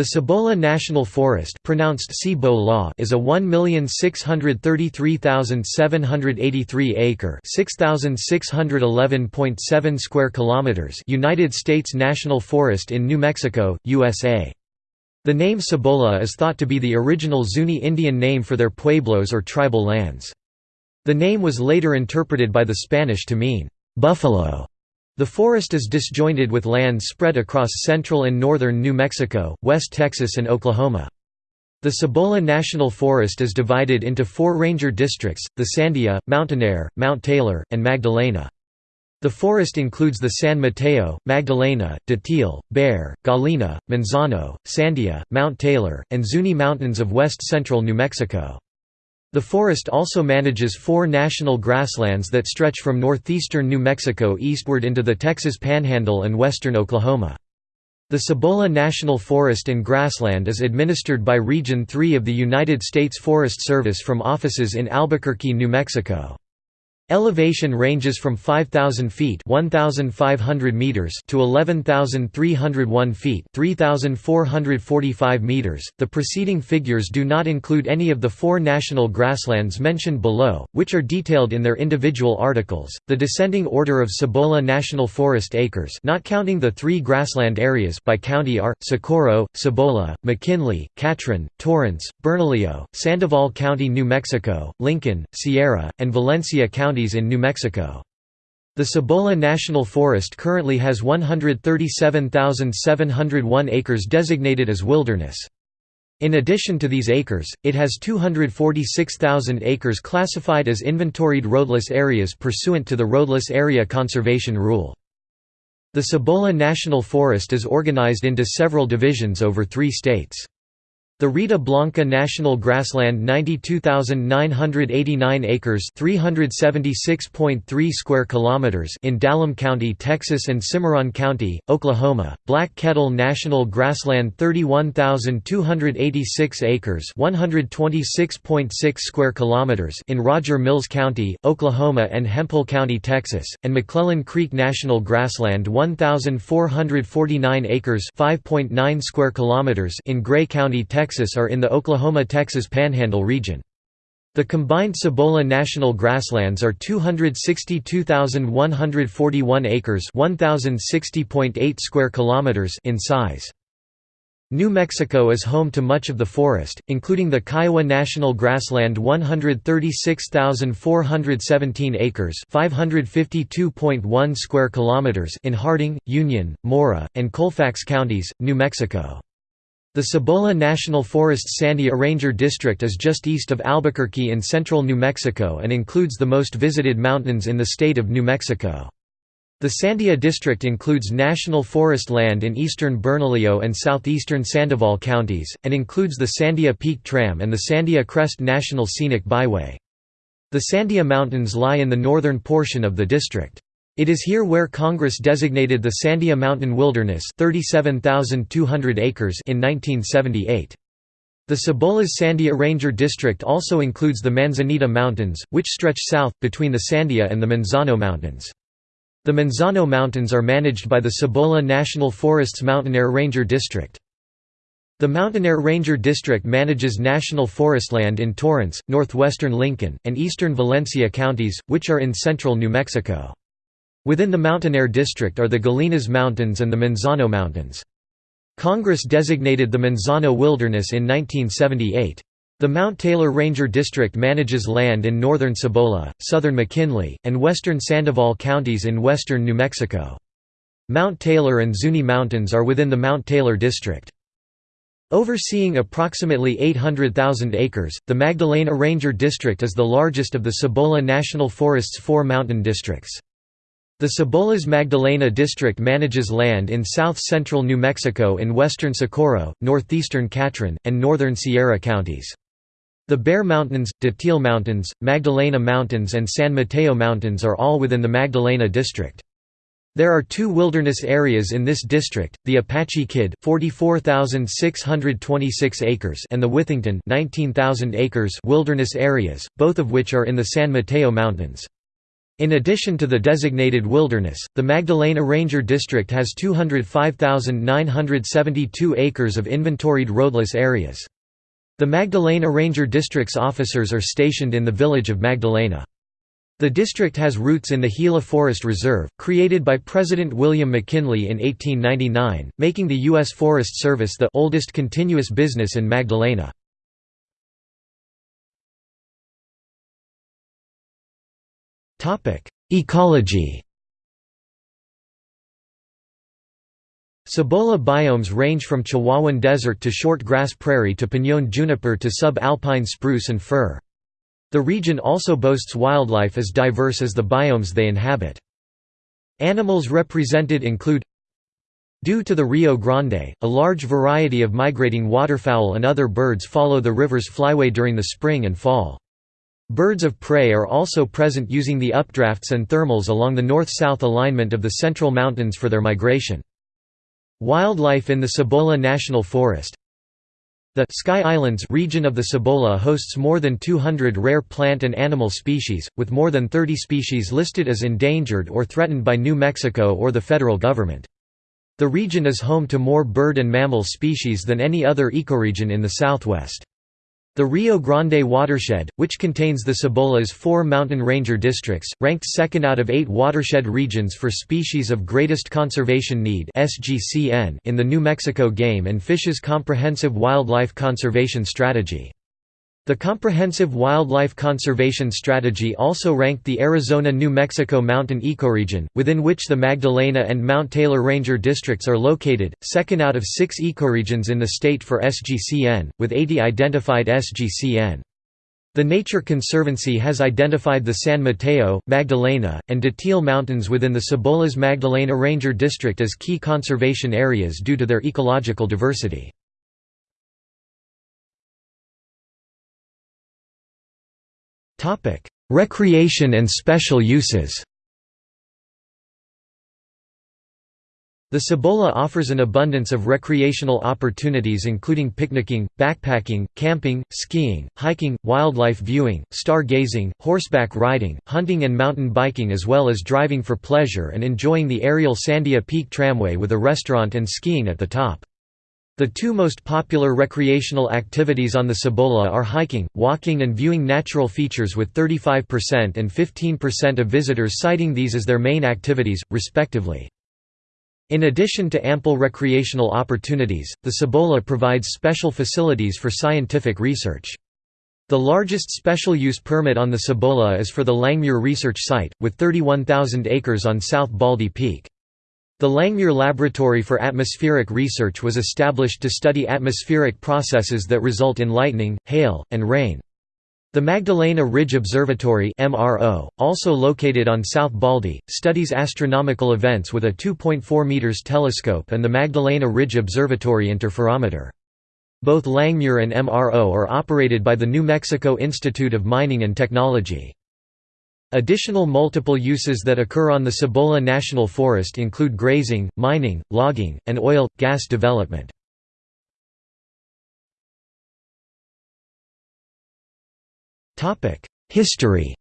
The Cibola National Forest pronounced Cibo is a 1,633,783 acre (6,611.7 square kilometers) United States National Forest in New Mexico, USA. The name Cibola is thought to be the original Zuni Indian name for their pueblos or tribal lands. The name was later interpreted by the Spanish to mean buffalo the forest is disjointed with lands spread across central and northern New Mexico, West Texas and Oklahoma. The Cibola National Forest is divided into four ranger districts, the Sandia, Mountainair, Mount Taylor, and Magdalena. The forest includes the San Mateo, Magdalena, Datil, Bear, Gallinas, Manzano, Sandia, Mount Taylor, and Zuni Mountains of west-central New Mexico. The forest also manages four national grasslands that stretch from northeastern New Mexico eastward into the Texas Panhandle and western Oklahoma. The Cibola National Forest and Grassland is administered by Region 3 of the United States Forest Service from offices in Albuquerque, New Mexico. Elevation ranges from 5,000 feet (1,500 meters) to 11,301 feet (3,445 meters). The preceding figures do not include any of the four national grasslands mentioned below, which are detailed in their individual articles. The descending order of Cibola National Forest acres, not counting the three grassland areas by county, are Socorro, Cibola, McKinley, Catron, Torrance, Bernalillo, Sandoval County, New Mexico, Lincoln, Sierra, and Valencia County counties in New Mexico. The Cibola National Forest currently has 137,701 acres designated as wilderness. In addition to these acres, it has 246,000 acres classified as inventoried roadless areas pursuant to the Roadless Area Conservation Rule. The Cibola National Forest is organized into several divisions over three states. The Rita Blanca National Grassland 92,989 acres 376.3 square kilometers in Dallam County, Texas and Cimarron County, Oklahoma. Black Kettle National Grassland 31,286 acres 126.6 square kilometers in Roger Mills County, Oklahoma and Hemphill County, Texas, and McClellan Creek National Grassland 1,449 acres 5.9 square kilometers in Gray County, Texas Texas are in the Oklahoma-Texas Panhandle region. The combined Cibola National Grasslands are 262,141 acres, 1060.8 square in size. New Mexico is home to much of the forest, including the Kiowa National Grassland 136,417 acres, 552.1 square kilometers in Harding, Union, Mora, and Colfax counties, New Mexico. The Cibola National Forest Sandia Ranger District is just east of Albuquerque in central New Mexico and includes the most visited mountains in the state of New Mexico. The Sandia District includes national forest land in eastern Bernalillo and southeastern Sandoval counties, and includes the Sandia Peak Tram and the Sandia Crest National Scenic Byway. The Sandia Mountains lie in the northern portion of the district. It is here where Congress designated the Sandia Mountain Wilderness 37,200 acres in 1978. The Cibola's Sandia Ranger District also includes the Manzanita Mountains, which stretch south, between the Sandia and the Manzano Mountains. The Manzano Mountains are managed by the Cibola National Forest's Mountainair Ranger District. The Mountainair Ranger District manages national forest land in Torrance, northwestern Lincoln, and eastern Valencia counties, which are in central New Mexico. Within the Mountainair District are the Gallinas Mountains and the Manzano Mountains. Congress designated the Manzano Wilderness in 1978. The Mount Taylor Ranger District manages land in northern Cibola, southern McKinley, and western Sandoval counties in western New Mexico. Mount Taylor and Zuni Mountains are within the Mount Taylor District. Overseeing approximately 800,000 acres, the Magdalena Ranger District is the largest of the Cibola National Forest's four mountain districts. The Cibola's Magdalena district manages land in south-central New Mexico in western Socorro, northeastern Catron, and northern Sierra counties. The Bear Mountains, Datil Mountains, Magdalena Mountains and San Mateo Mountains are all within the Magdalena district. There are two wilderness areas in this district, the Apache Kid 44,626 acres and the Withington 19,000 acres wilderness areas, both of which are in the San Mateo Mountains. In addition to the designated wilderness, the Magdalena Ranger District has 205,972 acres of inventoried roadless areas. The Magdalena Ranger District's officers are stationed in the village of Magdalena. The district has roots in the Gila Forest Reserve, created by President William McKinley in 1899, making the U.S. Forest Service the oldest continuous business in Magdalena. Ecology Cibola biomes range from Chihuahuan desert to short grass prairie to piñón juniper to sub-alpine spruce and fir. The region also boasts wildlife as diverse as the biomes they inhabit. Animals represented include Due to the Rio Grande, a large variety of migrating waterfowl and other birds follow the river's flyway during the spring and fall. Birds of prey are also present using the updrafts and thermals along the north-south alignment of the Central Mountains for their migration. Wildlife in the Cibola National Forest The Sky Islands region of the Cibola hosts more than 200 rare plant and animal species, with more than 30 species listed as endangered or threatened by New Mexico or the federal government. The region is home to more bird and mammal species than any other ecoregion in the southwest. The Rio Grande watershed, which contains the Cibola's four mountain ranger districts, ranked second out of eight watershed regions for species of greatest conservation need in the New Mexico Game and Fish's Comprehensive Wildlife Conservation Strategy. The Comprehensive Wildlife Conservation Strategy also ranked the Arizona-New Mexico mountain ecoregion, within which the Magdalena and Mount Taylor Ranger districts are located, second out of six ecoregions in the state for SGCN, with 80 identified SGCN. The Nature Conservancy has identified the San Mateo, Magdalena, and Datil Mountains within the Cibola's Magdalena Ranger District as key conservation areas due to their ecological diversity. Topic: Recreation and special uses. The Cibola offers an abundance of recreational opportunities including picnicking, backpacking, camping, skiing, hiking, wildlife viewing, stargazing, horseback riding, hunting and mountain biking as well as driving for pleasure and enjoying the aerial Sandia Peak tramway with a restaurant and skiing at the top. The two most popular recreational activities on the Cibola are hiking, walking and viewing natural features with 35% and 15% of visitors citing these as their main activities, respectively. In addition to ample recreational opportunities, the Cibola provides special facilities for scientific research. The largest special use permit on the Cibola is for the Langmuir Research Site, with 31,000 acres on South Baldy Peak. The Langmuir Laboratory for Atmospheric Research was established to study atmospheric processes that result in lightning, hail, and rain. The Magdalena Ridge Observatory MRO, also located on South Baldy, studies astronomical events with a 2.4 meters telescope and the Magdalena Ridge Observatory interferometer. Both Langmuir and MRO are operated by the New Mexico Institute of Mining and Technology. Additional multiple uses that occur on the Cibola National Forest include grazing, mining, logging, and oil, gas development. History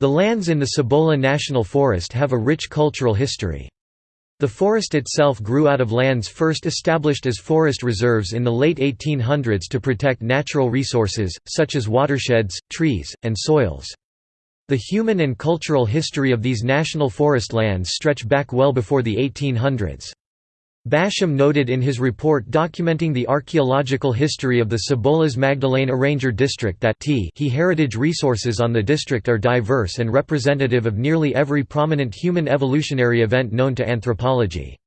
The lands in the Cibola National Forest have a rich cultural history. The forest itself grew out of lands first established as forest reserves in the late 1800s to protect natural resources, such as watersheds, trees, and soils. The human and cultural history of these national forest lands stretch back well before the 1800s. Basham noted in his report documenting the archaeological history of the Cibola's Magdalena Ranger District that he heritage resources on the district are diverse and representative of nearly every prominent human evolutionary event known to anthropology.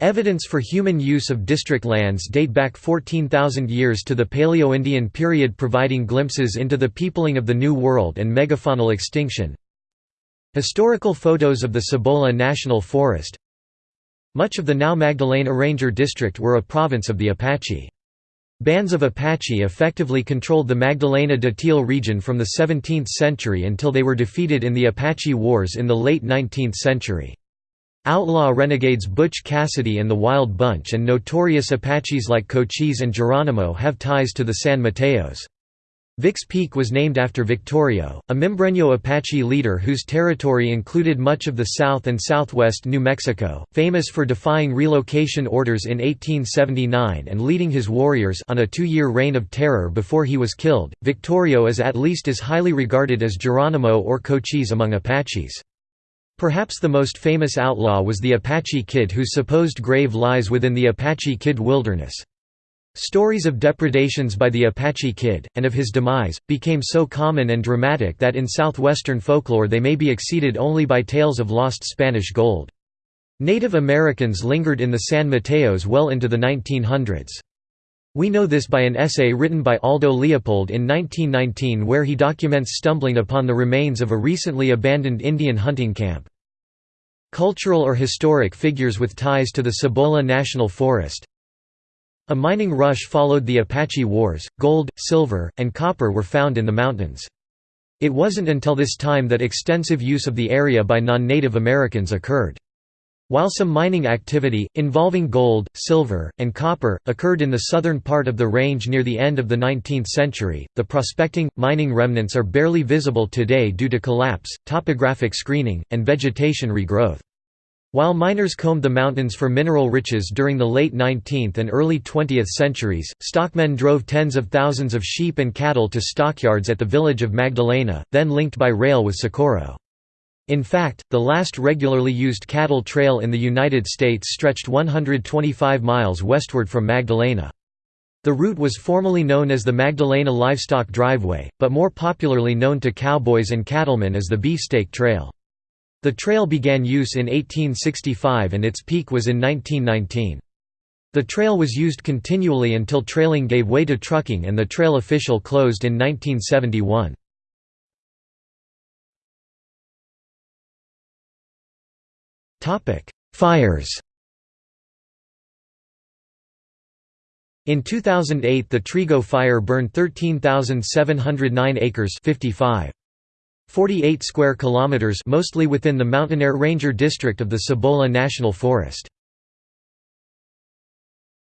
Evidence for human use of district lands date back 14,000 years to the Paleo-Indian period providing glimpses into the peopling of the New World and megafaunal extinction. Historical photos of the Cibola National Forest much of the now Magdalena Ranger District were a province of the Apache. Bands of Apache effectively controlled the Magdalena Datil region from the 17th century until they were defeated in the Apache Wars in the late 19th century. Outlaw renegades Butch Cassidy and the Wild Bunch and notorious Apaches like Cochise and Geronimo have ties to the San Mateos. Vic's Peak was named after Victorio, a Mimbreño Apache leader whose territory included much of the south and southwest New Mexico, famous for defying relocation orders in 1879 and leading his warriors on a two-year reign of terror before he was killed. Victorio is at least as highly regarded as Geronimo or Cochise among Apaches. Perhaps the most famous outlaw was the Apache Kid whose supposed grave lies within the Apache Kid Wilderness. Stories of depredations by the Apache Kid, and of his demise, became so common and dramatic that in southwestern folklore they may be exceeded only by tales of lost Spanish gold. Native Americans lingered in the San Mateos well into the 1900s. We know this by an essay written by Aldo Leopold in 1919 where he documents stumbling upon the remains of a recently abandoned Indian hunting camp. Cultural or historic figures with ties to the Cibola National Forest a mining rush followed the Apache Wars, gold, silver, and copper were found in the mountains. It wasn't until this time that extensive use of the area by non-Native Americans occurred. While some mining activity, involving gold, silver, and copper, occurred in the southern part of the range near the end of the 19th century, the prospecting, mining remnants are barely visible today due to collapse, topographic screening, and vegetation regrowth. While miners combed the mountains for mineral riches during the late 19th and early 20th centuries, stockmen drove tens of thousands of sheep and cattle to stockyards at the village of Magdalena, then linked by rail with Socorro. In fact, the last regularly used cattle trail in the United States stretched 125 miles westward from Magdalena. The route was formerly known as the Magdalena Livestock Driveway, but more popularly known to cowboys and cattlemen as the Beefsteak Trail. The trail began use in 1865 and its peak was in 1919. The trail was used continually until trailing gave way to trucking and the trail official closed in 1971. Fires In 2008 the Trigo fire burned 13,709 acres 55. 48 square kilometers mostly within the Mountainair Ranger district of the Cibola National Forest.